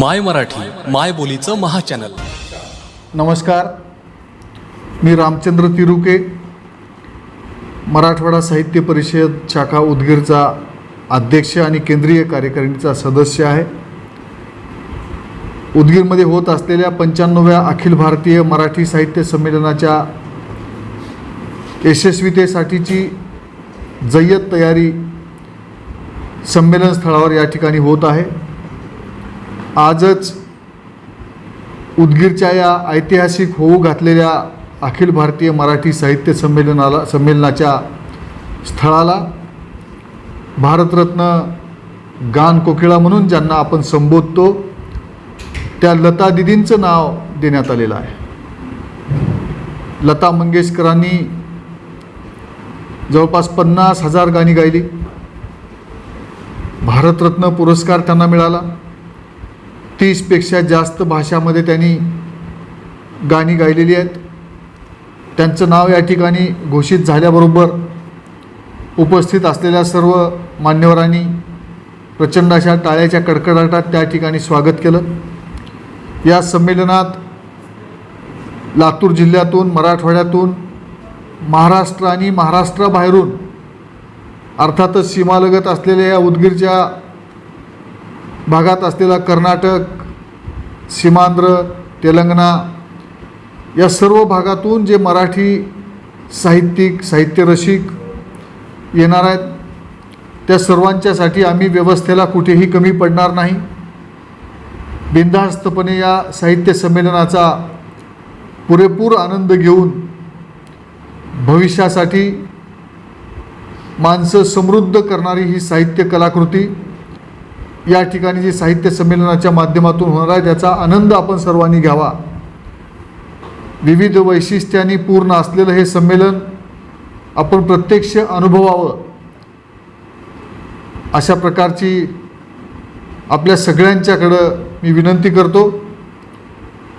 माय मराठी माय बोलीचं महाचॅनल. नमस्कार. मी रामचंद्र तिरुके मराठवाडा साहित्य परिषद शाखा उदगीरचा अध्यक्ष आणि केंद्रीय कार्यकारिणीचा सदस्य आहे. उदगीरमध्ये होत असलेल्या पंच्याण्णव्या अखिल भारतीय मराठी साहित्य संमेलनाच्या यशस्वीतेसाठीची जय्यत तयारी संमेलन स्थळावर या ठिकाणी होत आहे. आजच उदगीरच्या या ऐतिहासिक होऊ घातलेल्या अखिल भारतीय मराठी साहित्य संमेलनाला संमेलनाच्या स्थळाला भारतरत्न गान कोकिळा म्हणून ज्यांना आपण संबोधतो त्या लता दिदींचं नाव देण्यात आलेलं आहे. लता मंगेशकरांनी जवळपास पन्नास हजार गाणी गायली. भारतरत्न पुरस्कार त्यांना मिळाला. तीसपेक्षा जास्त भाषामध्ये त्यांनी गाणी गायलेली आहेत. त्यांचं नाव या ठिकाणी घोषित झाल्याबरोबर उपस्थित असलेल्या सर्व मान्यवरांनी प्रचंड अशा टाळ्याच्या कडकडाटात त्या ठिकाणी स्वागत केलं. या संमेलनात लातूर जिल्ह्यातून मराठवाड्यातून महाराष्ट्र आणि महाराष्ट्राबाहेरून अर्थातच सीमालगत असलेल्या या उदगीरच्या भागात असलेला कर्नाटक सीमांध्र तेलंगणा या सर्व भागातून जे मराठी साहित्यिक साहित्यरसिक येणार आहेत त्या सर्वांच्यासाठी आम्ही व्यवस्थेला कुठेही कमी पडणार नाही. बिनधास्तपणे या साहित्य संमेलनाचा पुरेपूर आनंद घेऊन भविष्यासाठी माणसं समृद्ध करणारी ही साहित्य कलाकृती या ठिकाणी जे साहित्य संमेलनाच्या माध्यमातून होणार आहे त्याचा आनंद आपण सर्वांनी घ्यावा. विविध वैशिष्ट्यांनी पूर्ण असलेलं हे संमेलन आपण प्रत्यक्ष अनुभवावं. अशा प्रकारची आपल्या सगळ्यांच्याकडं मी विनंती करतो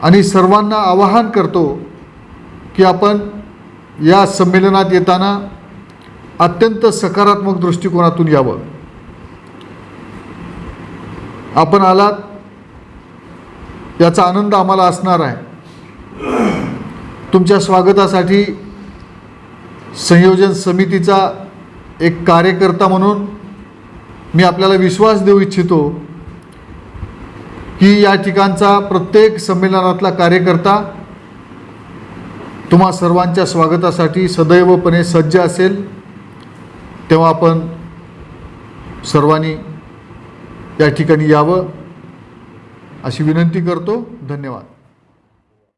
आणि सर्वांना आवाहन करतो की आपण या संमेलनात येताना अत्यंत सकारात्मक दृष्टिकोनातून यावं. आपण आलात याचा आनंद आम्हाला असणार आहे. तुमच्या स्वागतासाठी संयोजन समितीचा एक कार्यकर्ता म्हणून मी आपल्याला विश्वास देऊ इच्छितो की या ठिकाणचा प्रत्येक संमेलनातला कार्यकर्ता तुम्हा सर्वांच्या स्वागतासाठी सदैवपणे सज्ज असेल तेव्हा आपण सर्वांनी या ठिकाणी यावं अशी विनंती करतो. धन्यवाद.